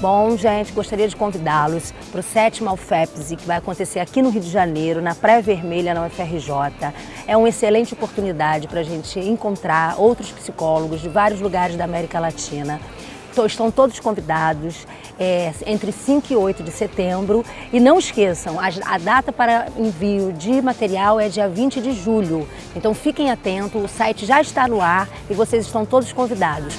Bom, gente, gostaria de convidá-los para o sétimo Alfepse, que vai acontecer aqui no Rio de Janeiro, na Praia Vermelha, na UFRJ. É uma excelente oportunidade para a gente encontrar outros psicólogos de vários lugares da América Latina. Estão todos convidados é, entre 5 e 8 de setembro. E não esqueçam, a, a data para envio de material é dia 20 de julho. Então fiquem atentos, o site já está no ar e vocês estão todos convidados.